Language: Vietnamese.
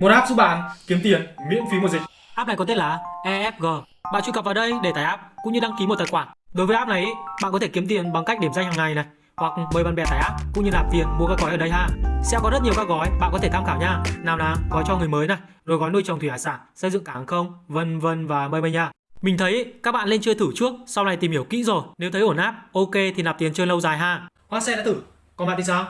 Một app giúp bạn kiếm tiền miễn phí một dịch. App này có tên là EFG. Bạn truy cập vào đây để tải app cũng như đăng ký một tài khoản. Đối với app này, bạn có thể kiếm tiền bằng cách điểm danh hàng ngày này hoặc mời bạn bè tải app cũng như nạp tiền mua các gói ở đây ha. Sẽ có rất nhiều các gói bạn có thể tham khảo nha. Nào là gói cho người mới này, rồi gói nuôi trồng thủy hải sản, xây dựng cảng hàng không, vân vân và mây mây nha. Mình thấy các bạn lên chơi thử trước, sau này tìm hiểu kỹ rồi. Nếu thấy ổn áp, ok thì nạp tiền chơi lâu dài ha. Hoa xe đã thử, còn bạn thì sao?